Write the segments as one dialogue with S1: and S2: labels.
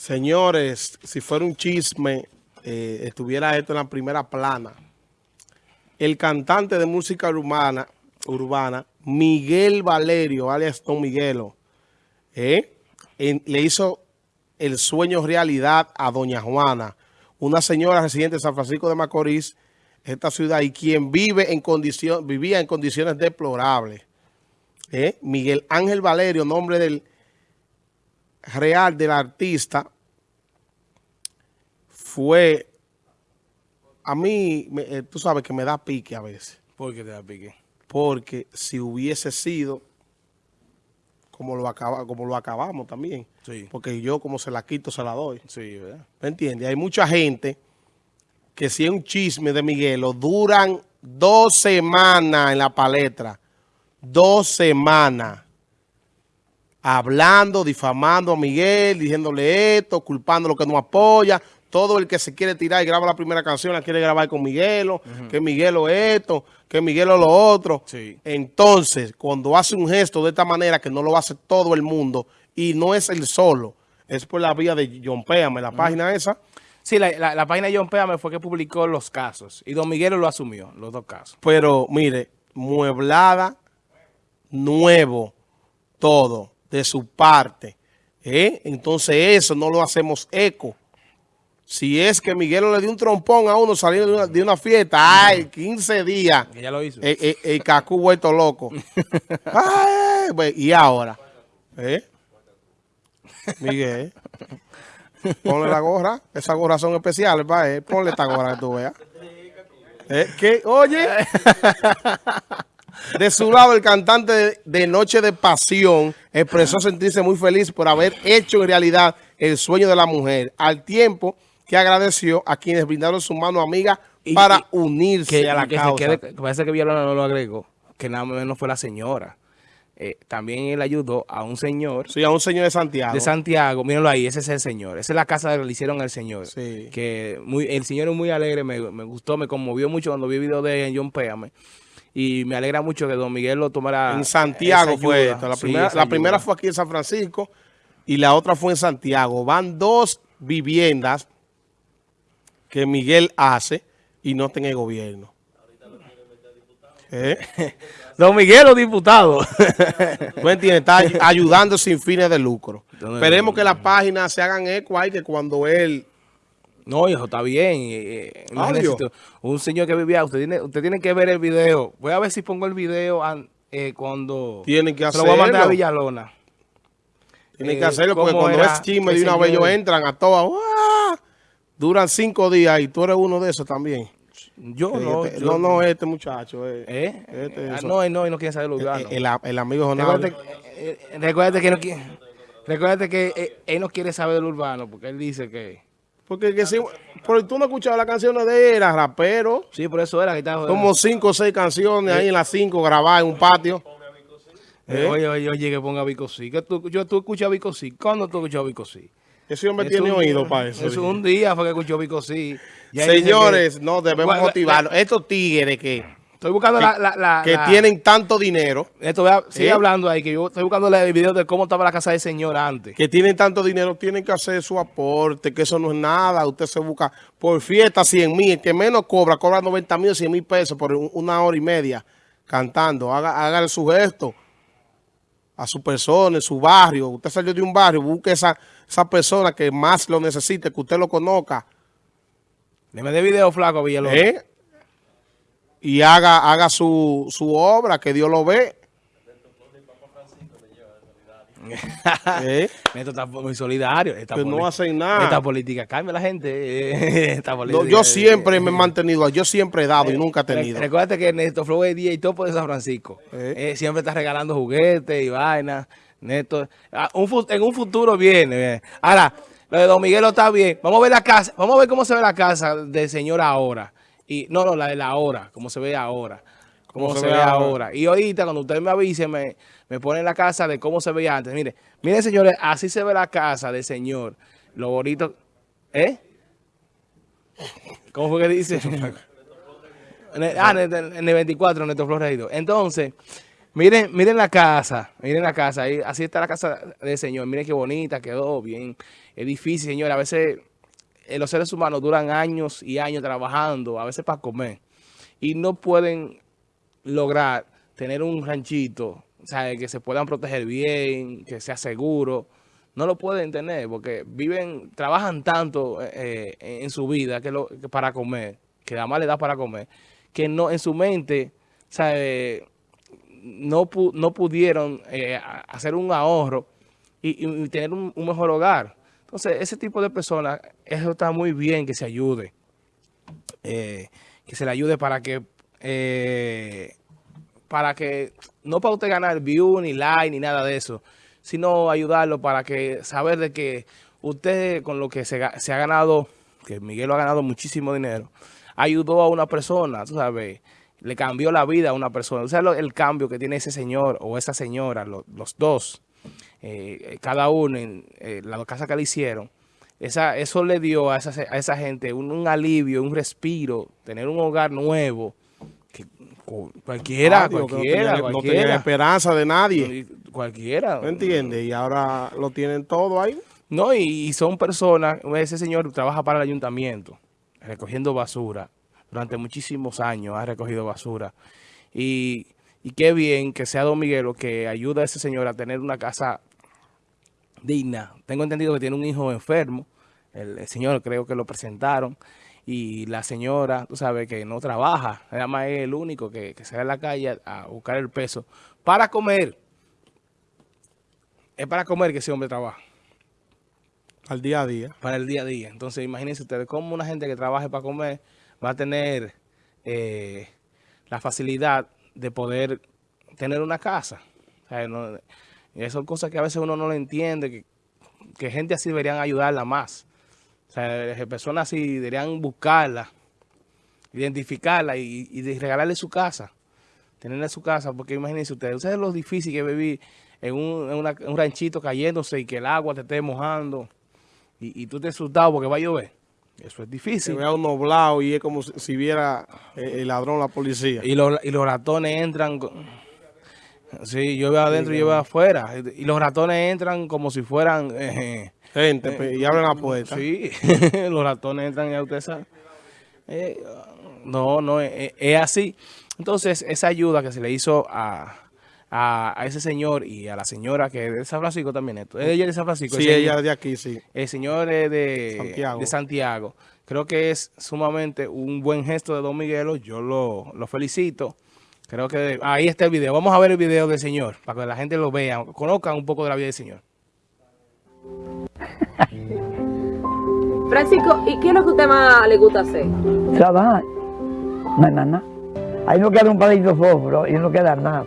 S1: Señores, si fuera un chisme, eh, estuviera esto en la primera plana. El cantante de música urbana, urbana Miguel Valerio, alias Don Miguelo, eh, le hizo el sueño realidad a Doña Juana, una señora residente de San Francisco de Macorís, esta ciudad, y quien vive en condición, vivía en condiciones deplorables. Eh, Miguel Ángel Valerio, nombre del real del artista fue, a mí, eh, tú sabes que me da pique a veces.
S2: ¿Por qué te da pique?
S1: Porque si hubiese sido como lo, acaba, como lo acabamos también. Sí. Porque yo como se la quito, se la doy.
S2: Sí, ¿verdad?
S1: ¿Me entiendes? Hay mucha gente que si es un chisme de Miguelo, duran dos semanas en la palestra. Dos semanas hablando, difamando a Miguel, diciéndole esto, culpando lo que no apoya. Todo el que se quiere tirar y graba la primera canción la quiere grabar con Miguelo, que Miguelo esto, que Miguelo lo otro. Entonces, cuando hace un gesto de esta manera, que no lo hace todo el mundo, y no es el solo, es por la vía de John Péame, la página esa.
S2: Sí, la, página de John Péame fue que publicó los casos, y Don Miguelo lo asumió, los dos casos.
S1: Pero, mire, mueblada, nuevo, todo de su parte. ¿eh? Entonces eso no lo hacemos eco. Si es que Miguel le dio un trompón a uno saliendo de una, fiesta, ay, 15 días.
S2: ya lo hizo.
S1: El, el, el cacú vuelto loco. ay, y ahora, ¿eh? Miguel, ponle la gorra. Esas gorras son especiales para él. Ponle esta gorra que tú veas. ¿Eh? ¿Qué? Oye. De su lado, el cantante de Noche de Pasión expresó sentirse muy feliz por haber hecho en realidad el sueño de la mujer, al tiempo que agradeció a quienes brindaron su mano amiga para unirse a la causa.
S2: parece que Villalona no lo agregó, que nada menos fue la señora. Eh, también él ayudó a un señor.
S1: Sí, a un señor de Santiago.
S2: De Santiago, mírenlo ahí, ese es el señor. Esa es la casa que le hicieron al señor.
S1: Sí.
S2: Que muy, el señor es muy alegre, me, gustó, me conmovió mucho cuando vi el video de John Péame y me alegra mucho que Don Miguel lo tomara.
S1: En Santiago fue esto. La, primera, la primera fue aquí en San Francisco y la otra fue en Santiago. Van dos viviendas que Miguel hace y no tiene gobierno.
S2: ¿Eh? Don Miguel o diputado.
S1: ¿Tú entiendes? Está ayudando sin fines de lucro. Esperemos que las páginas se hagan eco ahí, que cuando él
S2: no, hijo, está bien. Eh, un señor que vivía, usted tiene, usted tiene que ver el video. Voy a ver si pongo el video eh, cuando...
S1: Tienen que hacerlo.
S2: lo voy a mandar a Villalona.
S1: Tienen que eh, hacerlo porque cuando es chisme de una vez ellos entran a todas. Duran cinco días y tú eres uno de esos también.
S2: Yo no.
S1: Este, no, no, este muchacho.
S2: ¿Eh? Este, ah, no, no, no quiere saber lo
S1: el, el, amigo Jonado.
S2: Recuérdate, que no. Recuérdate que él no quiere saber del urbano porque él dice que...
S1: Porque que si, pero tú no escuchabas las canciones de él, era rapero.
S2: Sí, por eso era que estaba...
S1: Como cinco o seis canciones ahí en las cinco grabadas en un patio.
S2: ¿Eh? Oye, oye, oye, que ponga Vico Sí. Que tú, yo, tú escuchas Vico Sí. ¿Cuándo tú escuchas Vico Sí?
S1: Ese hombre tiene oído para eso.
S2: Es un día fue que escuchó Vico Sí.
S1: Señores, no, debemos motivarlo. Estos tigres que
S2: Estoy buscando la,
S1: Que tienen tanto dinero.
S2: Esto, sigue hablando ahí, que yo estoy buscando el video de cómo estaba la casa del señor antes.
S1: Que tienen tanto dinero, tienen que hacer su aporte, que eso no es nada. Usted se busca por fiesta 100 mil. El que menos cobra, cobra 90 mil, 100 mil pesos por una hora y media cantando. Haga, haga su gesto a su persona, en su barrio. Usted salió de un barrio, busque esa, esa persona que más lo necesite, que usted lo conozca.
S2: Deme de video flaco, Villalobos. ¿Eh?
S1: Y haga, haga su, su obra, que Dios lo ve.
S2: ¿Eh? Esto está muy solidario.
S1: Esta no hacen nada.
S2: Esta política cambia la gente. Esta
S1: yo siempre me he mantenido, yo siempre he dado y nunca he tenido.
S2: Recuerda que Néstor Flow es día y topo de San Francisco. ¿Eh? Eh, siempre está regalando juguetes y vainas. Néstor, ah, en un futuro viene. Ahora, lo de Don Miguelo está bien. Vamos a ver la casa. Vamos a ver cómo se ve la casa del señor ahora. Y no, no, la de la hora, como se ve ahora. Cómo se, ve ahora. Y ahorita, cuando usted me avise, me, me pone la casa de cómo se veía antes. Mire, miren, señores, así se ve la casa del señor. Lo bonito. ¿Eh? ¿Cómo fue que dice? ah, en el, 24, Neto Flores Entonces, Miren, miren la casa, miren la casa, ahí, así está la casa del Señor, miren qué bonita, quedó bien. Es difícil, Señor, a veces eh, los seres humanos duran años y años trabajando, a veces para comer, y no pueden lograr tener un ranchito, o que se puedan proteger bien, que sea seguro, no lo pueden tener porque viven, trabajan tanto eh, eh, en su vida que, lo, para comer, que nada más le da para comer, que no en su mente, sea, no, no pudieron eh, hacer un ahorro y, tener un, mejor hogar. Entonces, ese tipo de personas, eso está muy bien que se ayude. Eh, que se le ayude para que eh, para que no para usted ganar view ni like ni nada de eso, sino ayudarlo para que saber de que usted con lo que se, se ha ganado, que Miguel lo ha ganado muchísimo dinero, ayudó a una persona, tú sabes, le cambió la vida a una persona. O sea, el cambio que tiene ese señor o esa señora, los dos, eh, cada uno en eh, la casa que le hicieron, esa, eso le dio a esa, a esa gente un, alivio, un respiro, tener un hogar nuevo. Que, cualquiera, cualquiera,
S1: no tenía, esperanza de nadie.
S2: Cualquiera.
S1: ¿Me entiendes? Y ahora lo tienen todo ahí.
S2: No, y son personas, ese señor trabaja para el ayuntamiento, recogiendo basura durante muchísimos años ha recogido basura. Y, qué bien que sea Don Miguelo que ayuda a ese señor a tener una casa digna. Tengo entendido que tiene un hijo enfermo. El, señor creo que lo presentaron. Y la señora, tú sabes, que no trabaja. Además es el único que, que sale a la calle a buscar el peso para comer. Es para comer que ese hombre trabaja.
S1: Al día a día.
S2: Para el día a día. Entonces, imagínense ustedes cómo una gente que trabaje para comer va a tener eh, la facilidad de poder tener una casa. O son cosas que a veces uno no lo entiende, que, gente así deberían ayudarla más. O sea, personas así deberían buscarla, identificarla y, regalarle su casa. Tenerle su casa, porque imagínense ustedes, ustedes lo difícil que vivir en un, un ranchito cayéndose y que el agua te esté mojando y, y tú te asustado porque va a llover. Eso es difícil. Se
S1: vea un nublado y es como si, viera eh, el ladrón la policía.
S2: Y los, y los ratones entran... Sí, yo veo adentro y yo veo afuera. Y los ratones entran como si fueran...
S1: Eh, Gente, pues, y abren la puerta.
S2: Sí, los ratones entran y a usted sabe. Eh, no, no, es, así. Entonces, esa ayuda que se le hizo a, a, ese señor y a la señora que es de San Francisco también. Esto. Ella es de San Francisco.
S1: Sí, ella es de aquí, sí.
S2: El señor es de Santiago. de Santiago. Creo que es sumamente un buen gesto de Don Miguelo. Yo lo, lo felicito. Creo que ahí está el video. Vamos a ver el video del señor para que la gente lo vea, conozcan un poco de la vida del señor.
S3: Francisco, ¿y qué es lo que a usted más le gusta hacer?
S4: Trabajar. No hay nada. Ahí no queda un palito de fósforo y no queda nada.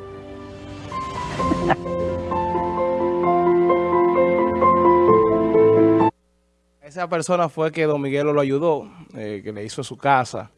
S2: Esa persona fue que Don Miguelo lo ayudó, eh, que le hizo su casa.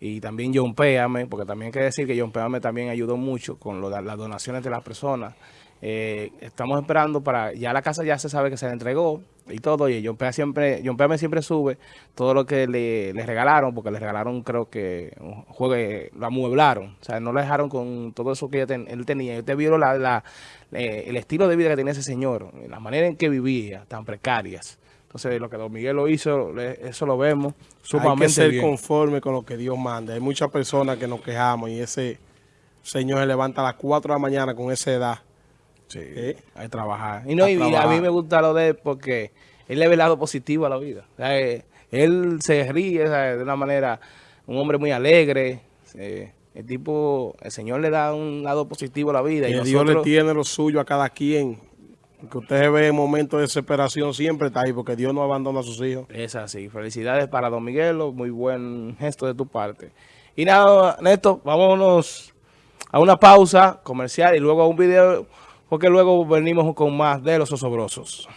S2: Y también John Péame, porque también hay que decir que John Péame también ayudó mucho con las donaciones de las personas. Eh, estamos esperando para, ya la casa ya se sabe que se le entregó y todo, y John Péame siempre, John Péame siempre sube todo lo que le, regalaron, porque le regalaron creo que un juego, lo amueblaron, o sea, no le dejaron con todo eso que él tenía. Y usted vio la, eh, el estilo de vida que tenía ese señor, la manera en que vivía, tan precarias. Entonces, lo que Don Miguel lo hizo, eso lo vemos
S1: sumamente Hay que ser conforme con lo que Dios manda. Hay muchas personas que nos quejamos y ese señor se levanta a las 4 de la mañana con esa edad.
S2: Sí, ¿Eh? hay que trabajar. Y, no, a, mí me gusta lo de él porque él le ve el lado positivo a la vida. Eh, él se ríe de una manera, un hombre muy alegre. el tipo, el Señor le da un lado positivo a la vida.
S1: Y, Dios le tiene lo suyo a cada quien que usted ve en momentos de desesperación siempre está ahí, porque Dios no abandona a sus hijos.
S2: Es así. Felicidades para Don Miguelo, muy buen gesto de tu parte. Y nada, Néstor, vámonos a una pausa comercial y luego a un video, porque luego venimos con más de Los Osobrosos.